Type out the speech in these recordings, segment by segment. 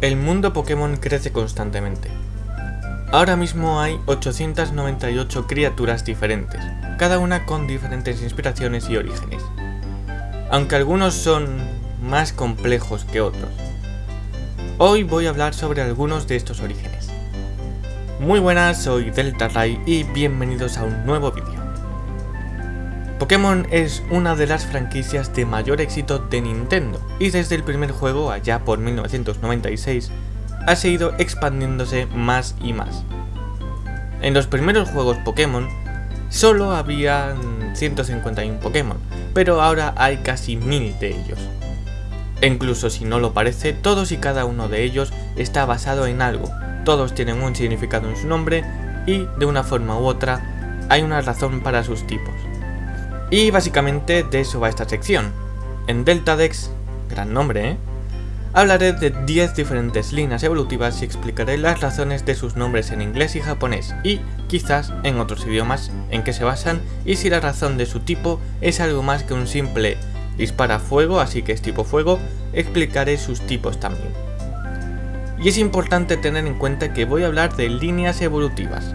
El mundo Pokémon crece constantemente. Ahora mismo hay 898 criaturas diferentes, cada una con diferentes inspiraciones y orígenes. Aunque algunos son más complejos que otros. Hoy voy a hablar sobre algunos de estos orígenes. Muy buenas, soy Delta Ray y bienvenidos a un nuevo vídeo. Pokémon es una de las franquicias de mayor éxito de Nintendo y desde el primer juego allá por 1996 ha seguido expandiéndose más y más. En los primeros juegos Pokémon solo había 151 Pokémon, pero ahora hay casi 1000 de ellos. E incluso si no lo parece, todos y cada uno de ellos está basado en algo, todos tienen un significado en su nombre y de una forma u otra hay una razón para sus tipos. Y básicamente de eso va esta sección. En Deltadex, gran nombre, ¿eh? Hablaré de 10 diferentes líneas evolutivas y explicaré las razones de sus nombres en inglés y japonés, y quizás en otros idiomas en que se basan y si la razón de su tipo es algo más que un simple dispara fuego, así que es tipo fuego, explicaré sus tipos también. Y es importante tener en cuenta que voy a hablar de líneas evolutivas,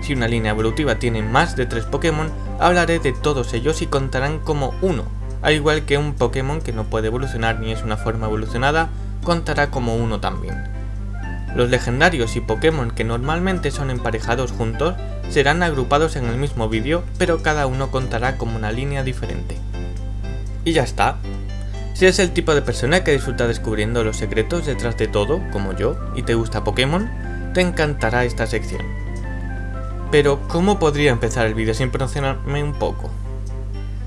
si una línea evolutiva tiene más de 3 Pokémon, hablaré de todos ellos y contarán como uno, al igual que un Pokémon que no puede evolucionar ni es una forma evolucionada, contará como uno también. Los legendarios y Pokémon que normalmente son emparejados juntos serán agrupados en el mismo vídeo, pero cada uno contará como una línea diferente. Y ya está. Si eres el tipo de persona que disfruta descubriendo los secretos detrás de todo, como yo, y te gusta Pokémon, te encantará esta sección. Pero, ¿cómo podría empezar el vídeo sin promocionarme un poco?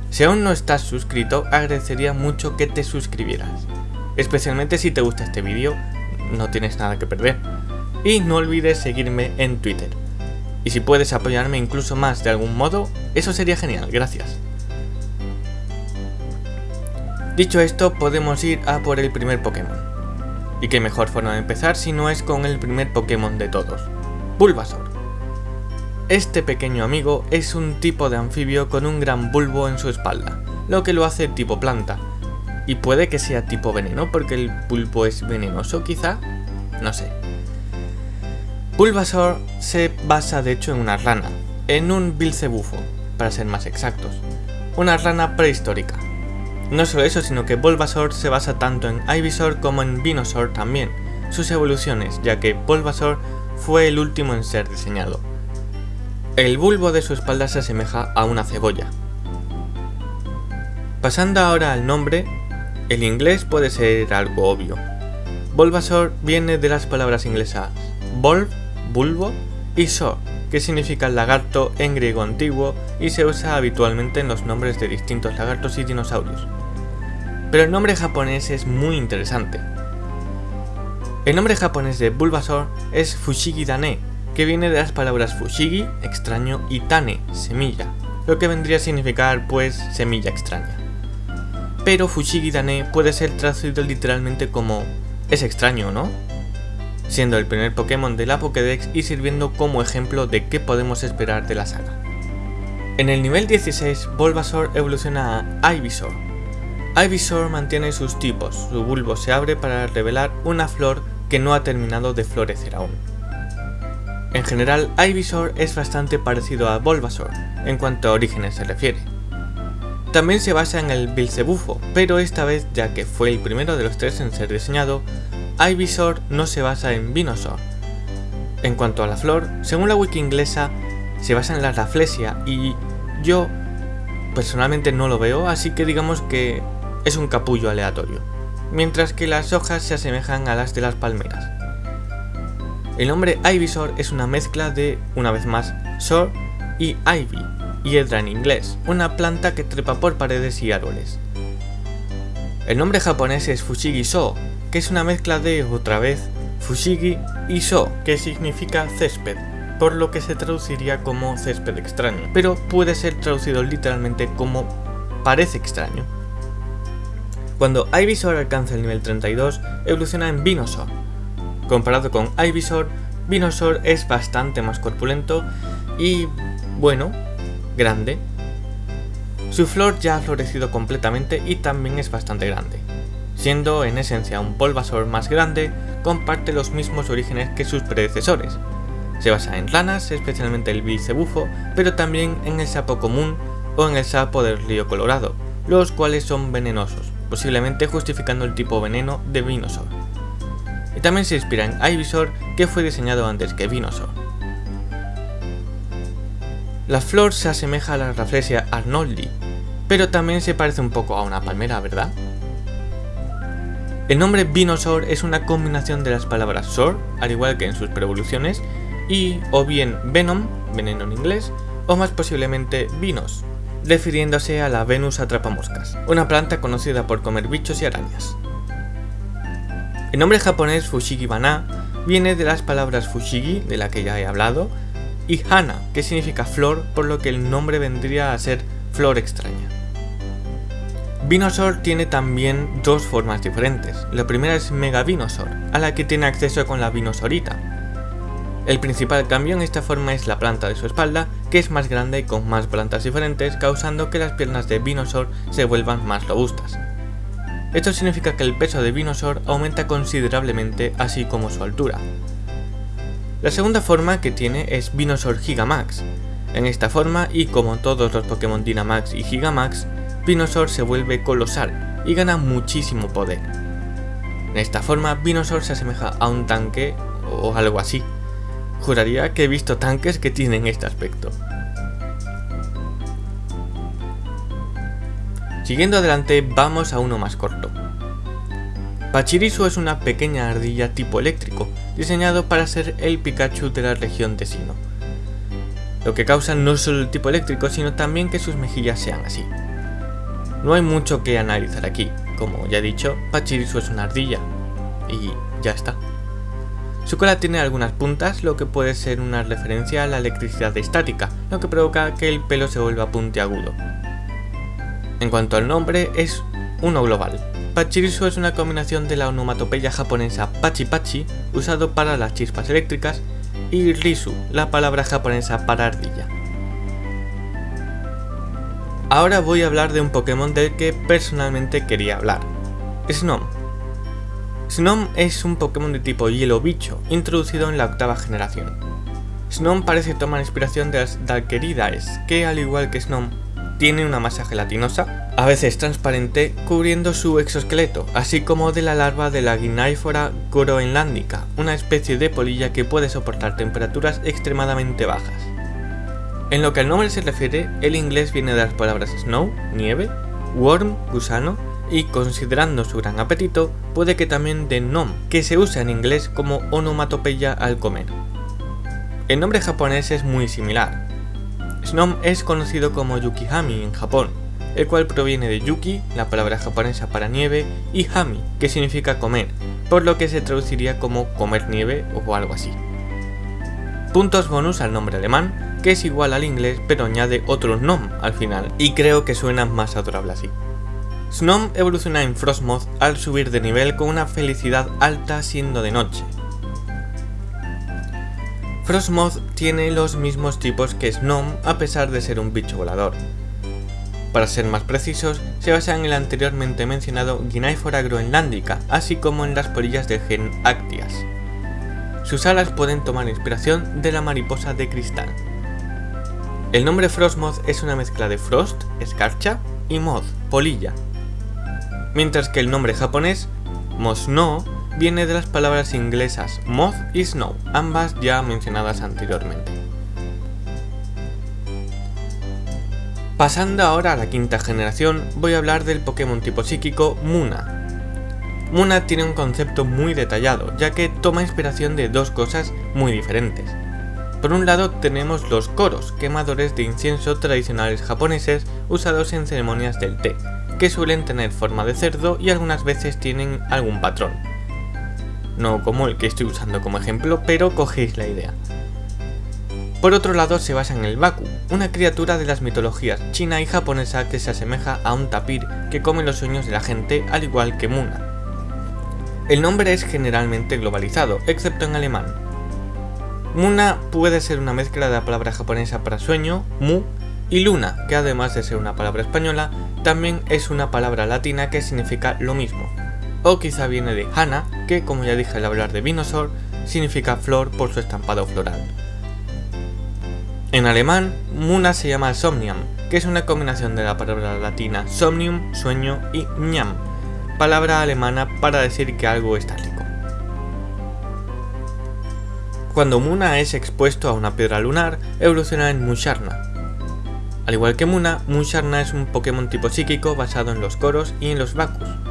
Si aún no estás suscrito, agradecería mucho que te suscribieras. Especialmente si te gusta este vídeo, no tienes nada que perder. Y no olvides seguirme en Twitter. Y si puedes apoyarme incluso más de algún modo, eso sería genial, gracias. Dicho esto, podemos ir a por el primer Pokémon. Y qué mejor forma de empezar si no es con el primer Pokémon de todos, Bulbasaur. Este pequeño amigo es un tipo de anfibio con un gran bulbo en su espalda, lo que lo hace tipo planta. Y puede que sea tipo veneno porque el bulbo es venenoso quizá, no sé. Bulbasaur se basa de hecho en una rana, en un bilcebufo, para ser más exactos. Una rana prehistórica. No solo eso, sino que Bulbasaur se basa tanto en Ivysaur como en Venusaur también, sus evoluciones, ya que Bulbasaur fue el último en ser diseñado. El bulbo de su espalda se asemeja a una cebolla. Pasando ahora al nombre, el inglés puede ser algo obvio. Bulbasaur viene de las palabras inglesas bulb, bulbo y saur, que significa lagarto en griego antiguo y se usa habitualmente en los nombres de distintos lagartos y dinosaurios. Pero el nombre japonés es muy interesante. El nombre japonés de Bulbasaur es Fushigi Dane, que viene de las palabras fushigi, extraño, y tane, semilla, lo que vendría a significar pues semilla extraña. Pero fushigi dane puede ser traducido literalmente como es extraño, ¿no? Siendo el primer Pokémon de la Pokédex y sirviendo como ejemplo de qué podemos esperar de la saga. En el nivel 16, Bulbasaur evoluciona a Ivysaur. Ivysaur mantiene sus tipos, su bulbo se abre para revelar una flor que no ha terminado de florecer aún. En general, Ivysaur es bastante parecido a Bulbasaur, en cuanto a orígenes se refiere. También se basa en el Bilcebufo, pero esta vez, ya que fue el primero de los tres en ser diseñado, Ivysaur no se basa en Venusaur. En cuanto a la flor, según la wiki inglesa, se basa en la Rafflesia y yo personalmente no lo veo, así que digamos que es un capullo aleatorio, mientras que las hojas se asemejan a las de las palmeras. El nombre Ivysaur es una mezcla de, una vez más, Sor y Ivy, hiedra en inglés, una planta que trepa por paredes y árboles. El nombre japonés es Fushigi So, que es una mezcla de, otra vez, Fushigi y So, que significa césped, por lo que se traduciría como césped extraño, pero puede ser traducido literalmente como parece extraño. Cuando Ivysaur alcanza el nivel 32, evoluciona en Venusaur, Comparado con Ivysaur, Venusaur es bastante más corpulento y, bueno, grande. Su flor ya ha florecido completamente y también es bastante grande. siendo en esencia un polvasor más grande, comparte los mismos orígenes que sus predecesores. Se basa en ranas, especialmente el bicebufo, pero también en el sapo común o en el sapo del río Colorado, los cuales son venenosos, posiblemente justificando el tipo veneno de Vinosaur. Y también se inspira en Ivysaur, que fue diseñado antes que Vinosaur. La flor se asemeja a la Rafflesia arnoldi, pero también se parece un poco a una palmera, ¿verdad? El nombre Vinosaur es una combinación de las palabras Saur, al igual que en sus preevoluciones, y o bien Venom, veneno en inglés, o más posiblemente Vinos, refiriéndose a la Venus atrapamoscas, una planta conocida por comer bichos y arañas. El nombre japonés Fushigi Bana viene de las palabras Fushigi, de la que ya he hablado, y Hana, que significa flor, por lo que el nombre vendría a ser flor extraña. Vinosaur tiene también dos formas diferentes. La primera es Mega Vinosaur, a la que tiene acceso con la Vinosaurita. El principal cambio en esta forma es la planta de su espalda, que es más grande y con más plantas diferentes, causando que las piernas de Vinosaur se vuelvan más robustas. Esto significa que el peso de Vinosaur aumenta considerablemente, así como su altura. La segunda forma que tiene es Vinosaur Gigamax. En esta forma, y como todos los Pokémon Dynamax y Gigamax, Vinosaur se vuelve colosal y gana muchísimo poder. En esta forma, Vinosaur se asemeja a un tanque o algo así. Juraría que he visto tanques que tienen este aspecto. Siguiendo adelante, vamos a uno más corto. Pachirisu es una pequeña ardilla tipo eléctrico, diseñado para ser el Pikachu de la región de Sino. Lo que causa no solo el tipo eléctrico, sino también que sus mejillas sean así. No hay mucho que analizar aquí, como ya he dicho, Pachirisu es una ardilla, y ya está. Su cola tiene algunas puntas, lo que puede ser una referencia a la electricidad estática, lo que provoca que el pelo se vuelva puntiagudo. En cuanto al nombre, es uno global. Pachirisu es una combinación de la onomatopeya japonesa pachi pachi, usado para las chispas eléctricas, y risu, la palabra japonesa para ardilla. Ahora voy a hablar de un Pokémon del que personalmente quería hablar. Snom. Snom es un Pokémon de tipo hielo bicho, introducido en la octava generación. Snom parece tomar inspiración de las Dalkeridaes, que al igual que Snom, tiene una masa gelatinosa, a veces transparente, cubriendo su exoesqueleto, así como de la larva de la Guináifora groenlándica, una especie de polilla que puede soportar temperaturas extremadamente bajas. En lo que al nombre se refiere, el inglés viene de las palabras snow, nieve, worm, gusano, y considerando su gran apetito, puede que también de nom, que se usa en inglés como onomatopeya al comer. El nombre japonés es muy similar. Snom es conocido como Yukihami en Japón, el cual proviene de Yuki, la palabra japonesa para nieve, y Hami, que significa comer, por lo que se traduciría como comer nieve o algo así. Puntos bonus al nombre alemán, que es igual al inglés pero añade otro nom al final, y creo que suena más adorable así. Snom evoluciona en Frostmoth al subir de nivel con una felicidad alta siendo de noche. Frostmoth tiene los mismos tipos que Snom a pesar de ser un bicho volador. Para ser más precisos, se basa en el anteriormente mencionado Guináifora groenlándica, así como en las polillas del gen Actias. Sus alas pueden tomar inspiración de la mariposa de cristal. El nombre Frostmoth es una mezcla de Frost, escarcha, y Moth, polilla. Mientras que el nombre japonés, Mosno, viene de las palabras inglesas Moth y Snow, ambas ya mencionadas anteriormente. Pasando ahora a la quinta generación, voy a hablar del Pokémon tipo psíquico Muna. Muna tiene un concepto muy detallado, ya que toma inspiración de dos cosas muy diferentes. Por un lado tenemos los koros, quemadores de incienso tradicionales japoneses usados en ceremonias del té, que suelen tener forma de cerdo y algunas veces tienen algún patrón. No como el que estoy usando como ejemplo, pero cogéis la idea. Por otro lado se basa en el Baku, una criatura de las mitologías china y japonesa que se asemeja a un tapir que come los sueños de la gente al igual que Muna. El nombre es generalmente globalizado, excepto en alemán, Muna puede ser una mezcla de la palabra japonesa para sueño, mu, y luna, que además de ser una palabra española, también es una palabra latina que significa lo mismo. O quizá viene de Hana, que como ya dije al hablar de Vinosor, significa flor por su estampado floral. En alemán, Muna se llama Somnium, que es una combinación de la palabra latina somnium, sueño, y ñam, palabra alemana para decir que algo está rico. Cuando Muna es expuesto a una piedra lunar, evoluciona en Musharna. Al igual que Muna, Musharna es un Pokémon tipo psíquico basado en los coros y en los Bakus.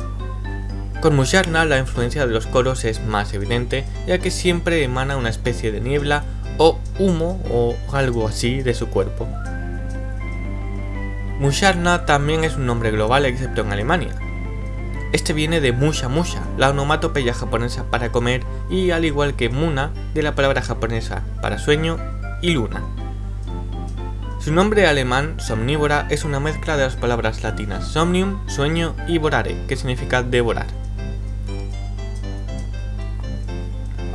Con Musharna la influencia de los coros es más evidente, ya que siempre emana una especie de niebla o humo o algo así de su cuerpo. Musharna también es un nombre global excepto en Alemania. Este viene de Musha Musha, la onomatopeya japonesa para comer y al igual que Muna, de la palabra japonesa para sueño y luna. Su nombre alemán, somnívora, es una mezcla de las palabras latinas somnium, sueño y vorare, que significa devorar.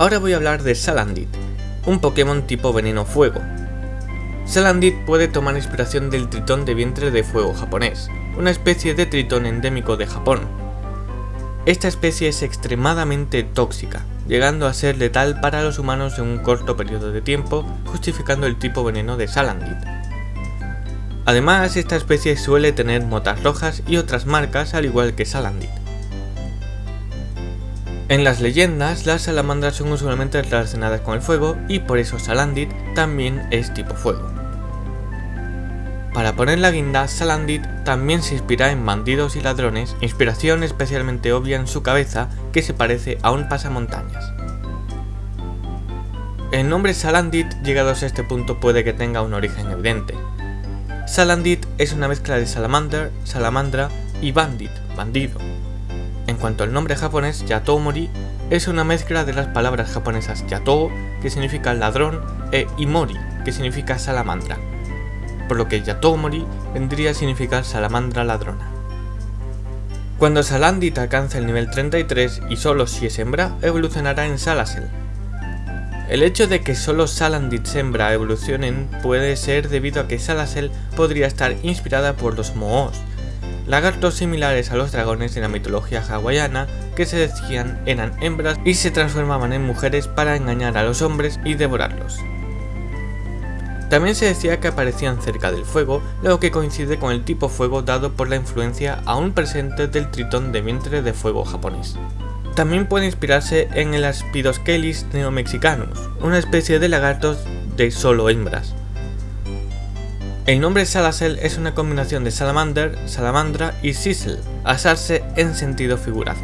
Ahora voy a hablar de Salandit, un Pokémon tipo veneno fuego. Salandit puede tomar inspiración del tritón de vientre de fuego japonés, una especie de tritón endémico de Japón. Esta especie es extremadamente tóxica, llegando a ser letal para los humanos en un corto periodo de tiempo, justificando el tipo veneno de Salandit. Además, esta especie suele tener motas rojas y otras marcas al igual que Salandit. En las leyendas, las salamandras son usualmente relacionadas con el fuego y por eso Salandit también es tipo fuego. Para poner la guinda, Salandit también se inspira en bandidos y ladrones, inspiración especialmente obvia en su cabeza que se parece a un pasamontañas. El nombre Salandit llegados a este punto puede que tenga un origen evidente. Salandit es una mezcla de salamander, salamandra y bandit, bandido, en cuanto al nombre japonés, Yatomori es una mezcla de las palabras japonesas Yato, que significa ladrón, e Imori, que significa salamandra, por lo que Yatomori vendría a significar salamandra ladrona. Cuando Salandit alcanza el nivel 33 y solo si es hembra, evolucionará en Salasel. El hecho de que solo Salandit hembra evolucionen puede ser debido a que Salasel podría estar inspirada por los Moos, lagartos similares a los dragones de la mitología hawaiana que se decían eran hembras y se transformaban en mujeres para engañar a los hombres y devorarlos. También se decía que aparecían cerca del fuego, lo que coincide con el tipo fuego dado por la influencia aún presente del tritón de vientre de fuego japonés. También puede inspirarse en el Aspidoscelis neomexicanus, una especie de lagartos de solo hembras, el nombre Salasel es una combinación de salamander, salamandra y sisel, asarse en sentido figurado.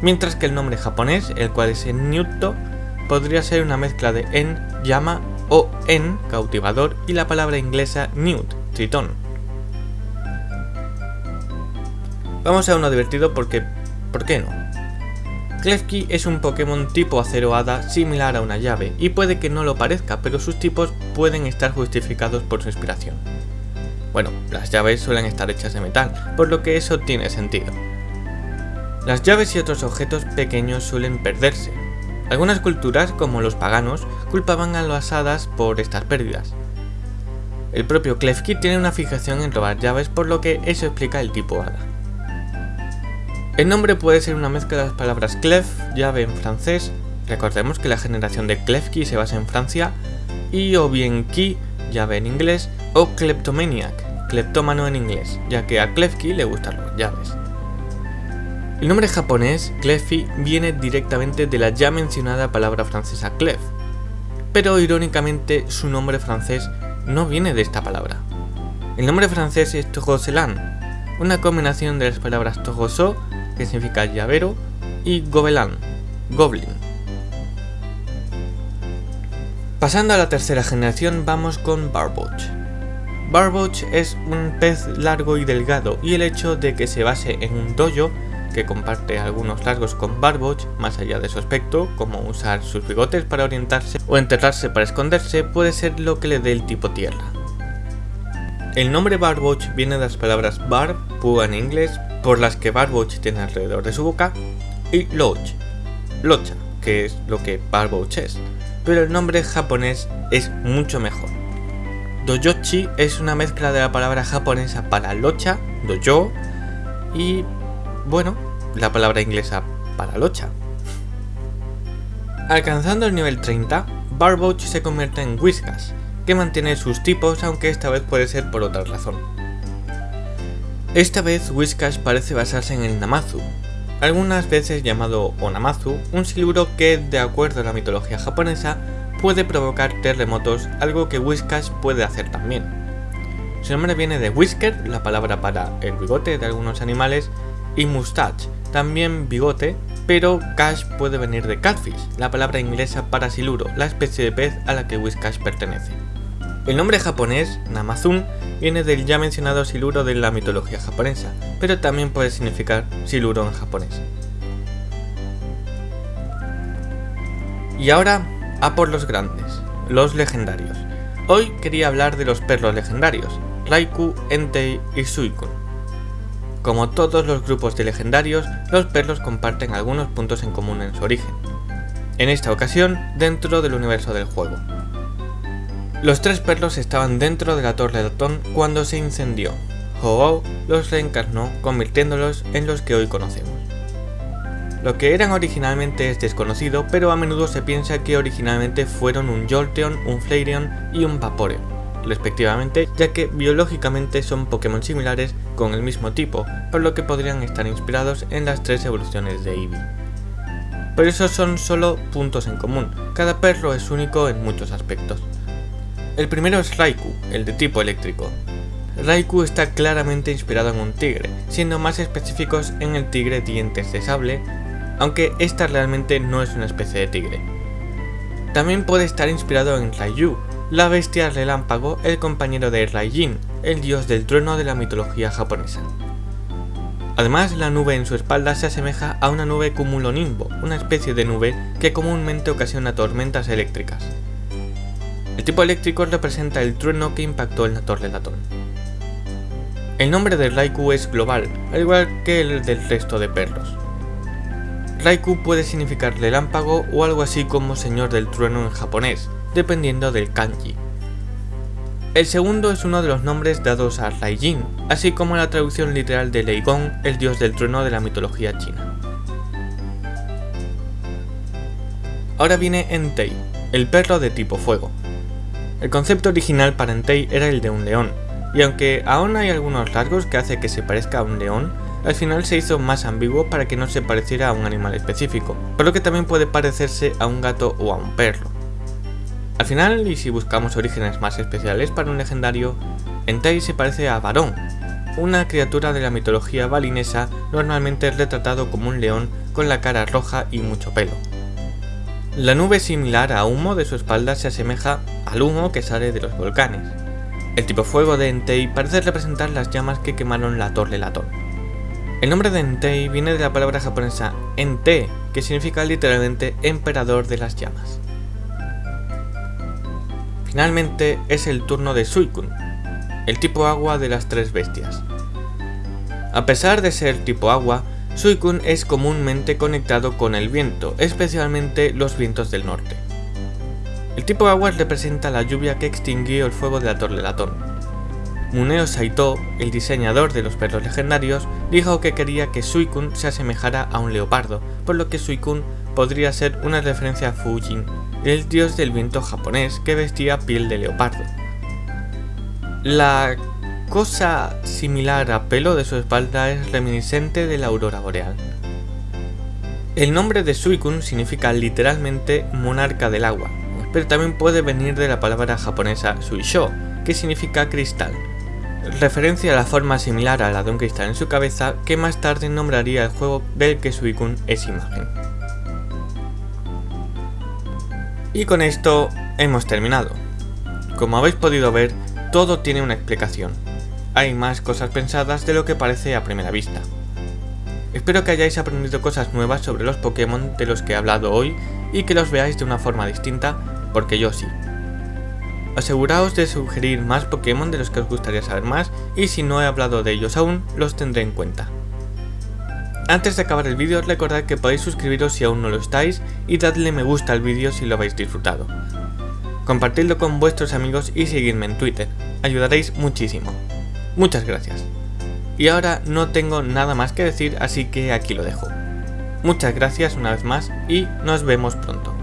Mientras que el nombre japonés, el cual es en Nyuto, podría ser una mezcla de en, llama o en, cautivador, y la palabra inglesa newt, tritón. Vamos a uno divertido porque... ¿por qué no? Klefki es un Pokémon tipo acero hada similar a una llave, y puede que no lo parezca, pero sus tipos pueden estar justificados por su inspiración. Bueno, las llaves suelen estar hechas de metal, por lo que eso tiene sentido. Las llaves y otros objetos pequeños suelen perderse. Algunas culturas, como los paganos, culpaban a las hadas por estas pérdidas. El propio Klefki tiene una fijación en robar llaves, por lo que eso explica el tipo hada. El nombre puede ser una mezcla de las palabras clef, llave en francés, recordemos que la generación de Klefki se basa en Francia, y o bien key, llave en inglés, o kleptomaniac, cleptómano en inglés, ya que a Klefki le gustan las llaves. El nombre japonés, Klefki, viene directamente de la ya mencionada palabra francesa clef, pero irónicamente su nombre francés no viene de esta palabra. El nombre francés es Togoselan, una combinación de las palabras Togoso que significa llavero, y Gobelan, Goblin. Pasando a la tercera generación vamos con Barboach. Barboach es un pez largo y delgado y el hecho de que se base en un dojo que comparte algunos rasgos con Barboach, más allá de su aspecto, como usar sus bigotes para orientarse o enterrarse para esconderse, puede ser lo que le dé el tipo tierra. El nombre Barboach viene de las palabras barb, púa en inglés, por las que Barboach tiene alrededor de su boca, y Loch, Locha, que es lo que Barboach es, pero el nombre japonés es mucho mejor. Dojochi es una mezcla de la palabra japonesa para locha, dojo, y bueno, la palabra inglesa para locha. Alcanzando el nivel 30, Barboach se convierte en Whiskas, que mantiene sus tipos aunque esta vez puede ser por otra razón. Esta vez Whiskas parece basarse en el Namazu, algunas veces llamado Onamazu, un siluro que, de acuerdo a la mitología japonesa, puede provocar terremotos, algo que Whiskas puede hacer también. Su nombre viene de whisker, la palabra para el bigote de algunos animales, y mustache, también bigote, pero cash puede venir de catfish, la palabra inglesa para siluro, la especie de pez a la que Whiskas pertenece. El nombre japonés, Namazun, viene del ya mencionado siluro de la mitología japonesa, pero también puede significar siluro en japonés. Y ahora, a por los grandes, los legendarios. Hoy quería hablar de los perros legendarios, Raikou, Entei y Suicune. Como todos los grupos de legendarios, los perros comparten algunos puntos en común en su origen. En esta ocasión, dentro del universo del juego. Los tres perros estaban dentro de la Torre de Atón cuando se incendió. ho los reencarnó convirtiéndolos en los que hoy conocemos. Lo que eran originalmente es desconocido, pero a menudo se piensa que originalmente fueron un Jolteon, un Flareon y un Vaporeon, respectivamente, ya que biológicamente son Pokémon similares con el mismo tipo, por lo que podrían estar inspirados en las tres evoluciones de Eevee. Pero esos son solo puntos en común, cada perro es único en muchos aspectos. El primero es Raikou, el de tipo eléctrico. Raikou está claramente inspirado en un tigre, siendo más específicos en el tigre dientes de sable, aunque esta realmente no es una especie de tigre. También puede estar inspirado en Raiyu, la bestia relámpago, el compañero de Raijin, el dios del trueno de la mitología japonesa. Además, la nube en su espalda se asemeja a una nube cumulonimbo, una especie de nube que comúnmente ocasiona tormentas eléctricas. El tipo eléctrico representa el trueno que impactó en la Torre Latón. El nombre de Raikou es global, al igual que el del resto de perros. Raikou puede significar relámpago o algo así como señor del trueno en japonés, dependiendo del kanji. El segundo es uno de los nombres dados a Raijin, así como la traducción literal de Leigong, el dios del trueno de la mitología china. Ahora viene Entei, el perro de tipo fuego. El concepto original para Entei era el de un león, y aunque aún hay algunos rasgos que hace que se parezca a un león, al final se hizo más ambiguo para que no se pareciera a un animal específico, por lo que también puede parecerse a un gato o a un perro. Al final, y si buscamos orígenes más especiales para un legendario, Entei se parece a Varón, una criatura de la mitología balinesa normalmente retratado como un león con la cara roja y mucho pelo. La nube similar a humo de su espalda se asemeja al humo que sale de los volcanes. El tipo fuego de Entei parece representar las llamas que quemaron la Torre Latón. El nombre de Entei viene de la palabra japonesa Ente, que significa literalmente emperador de las llamas. Finalmente es el turno de Suicune, el tipo agua de las tres bestias. A pesar de ser tipo agua, Suicune es comúnmente conectado con el viento, especialmente los vientos del norte. El tipo agua representa la lluvia que extinguió el fuego de la Torre Latón. Muneo Saito, el diseñador de los perros legendarios, dijo que quería que Suicune se asemejara a un leopardo, por lo que Suicune podría ser una referencia a Fujin, el dios del viento japonés que vestía piel de leopardo. La cosa similar a pelo de su espalda es reminiscente de la aurora boreal. El nombre de Suicune significa literalmente monarca del agua, pero también puede venir de la palabra japonesa Suisho, que significa cristal, referencia a la forma similar a la de un cristal en su cabeza que más tarde nombraría el juego del que Suicune es imagen. Y con esto hemos terminado. Como habéis podido ver, todo tiene una explicación. Hay más cosas pensadas de lo que parece a primera vista. Espero que hayáis aprendido cosas nuevas sobre los Pokémon de los que he hablado hoy y que los veáis de una forma distinta porque yo sí. Aseguraos de sugerir más Pokémon de los que os gustaría saber más y si no he hablado de ellos aún, los tendré en cuenta. Antes de acabar el vídeo recordad que podéis suscribiros si aún no lo estáis y dadle me gusta al vídeo si lo habéis disfrutado. Compartidlo con vuestros amigos y seguidme en Twitter, ayudaréis muchísimo. Muchas gracias. Y ahora no tengo nada más que decir, así que aquí lo dejo. Muchas gracias una vez más y nos vemos pronto.